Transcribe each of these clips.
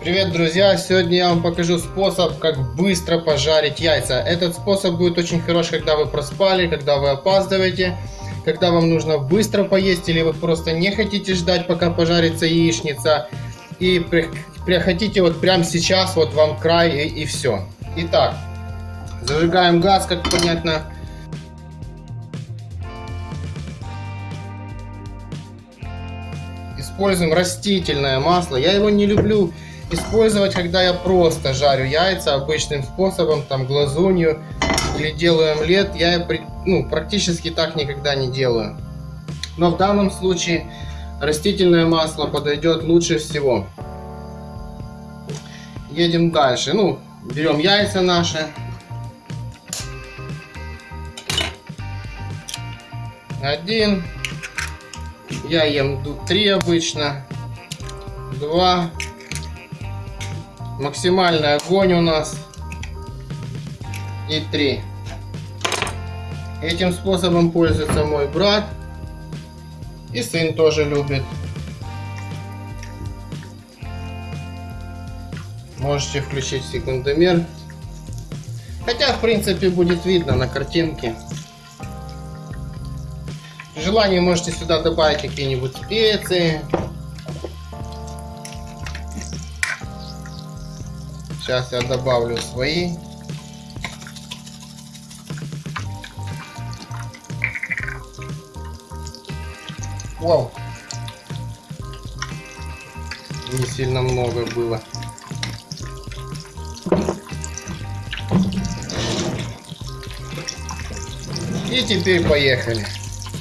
Привет, друзья! Сегодня я вам покажу способ, как быстро пожарить яйца. Этот способ будет очень хорош, когда вы проспали, когда вы опаздываете, когда вам нужно быстро поесть, или вы просто не хотите ждать, пока пожарится яичница, и при, при, хотите вот прямо сейчас, вот вам край, и, и все. Итак, зажигаем газ, как понятно. Используем растительное масло. Я его не люблю использовать, когда я просто жарю яйца обычным способом, там глазунью или делаю омлет, я ну, практически так никогда не делаю. Но в данном случае растительное масло подойдет лучше всего. Едем дальше. Ну, берем яйца наши. Один. Я ем три обычно. Два. Максимальный огонь у нас. И 3. Этим способом пользуется мой брат. И сын тоже любит. Можете включить секундомер. Хотя, в принципе, будет видно на картинке. При желании можете сюда добавить какие-нибудь специи. Сейчас я добавлю свои. Вау. Не сильно много было. И теперь поехали.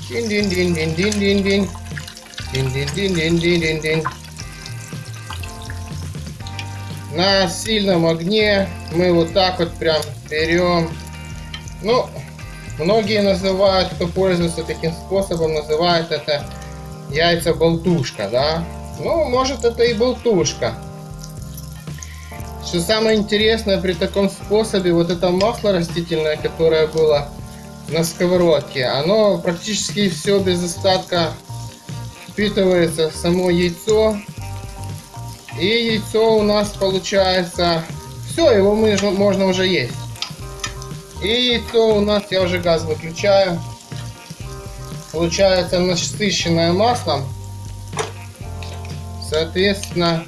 Дин-дин-дин-дин-дин-дин-дин. Дин-дин-дин-дин-дин-дин на сильном огне мы вот так вот прям берем. Ну, многие называют, кто пользуется таким способом, называют это яйца болтушка, да. Ну, может это и болтушка. Что самое интересное при таком способе, вот это масло растительное, которое было на сковородке, оно практически все без остатка впитывается в само яйцо и яйцо у нас получается... Все, его можно, можно уже есть. И яйцо у нас, я уже газ выключаю. Получается насыщенное маслом. Соответственно...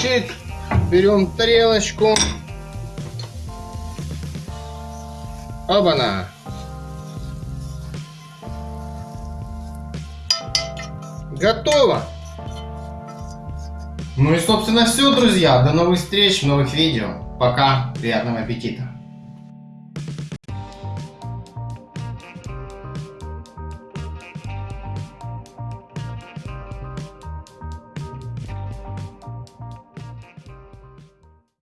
Чик. Берем тарелочку. Оба-на. Готово! Ну и собственно все, друзья. До новых встреч новых видео. Пока. Приятного аппетита.